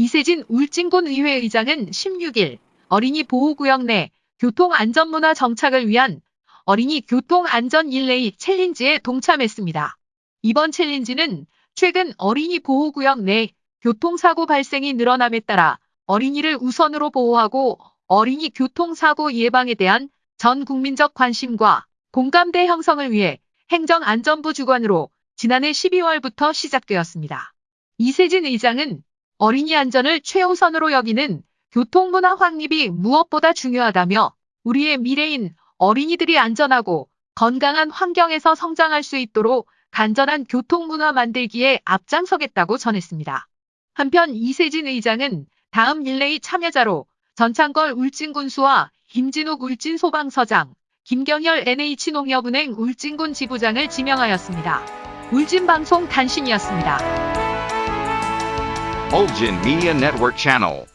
이세진 울진군 의회 의장은 16일 어린이 보호구역 내 교통안전문화 정착을 위한 어린이 교통안전 릴레이 챌린지에 동참했습니다. 이번 챌린지는 최근 어린이 보호구역 내 교통사고 발생이 늘어남에 따라 어린이를 우선으로 보호하고 어린이 교통사고 예방에 대한 전 국민적 관심과 공감대 형성을 위해 행정안전부 주관으로 지난해 12월부터 시작되었습니다. 이세진 의장은 어린이 안전을 최우선으로 여기는 교통문화 확립이 무엇보다 중요하다며 우리의 미래인 어린이들이 안전하고 건강한 환경에서 성장할 수 있도록 간절한 교통문화 만들기에 앞장서겠다고 전했습니다. 한편 이세진 의장은 다음 릴레이 참여자로 전창걸 울진군수와 김진욱 울진소방서장, 김경열 NH농협은행 울진군 지부장을 지명하였습니다. 울진방송 단신이었습니다. Ulgin Media Network Channel.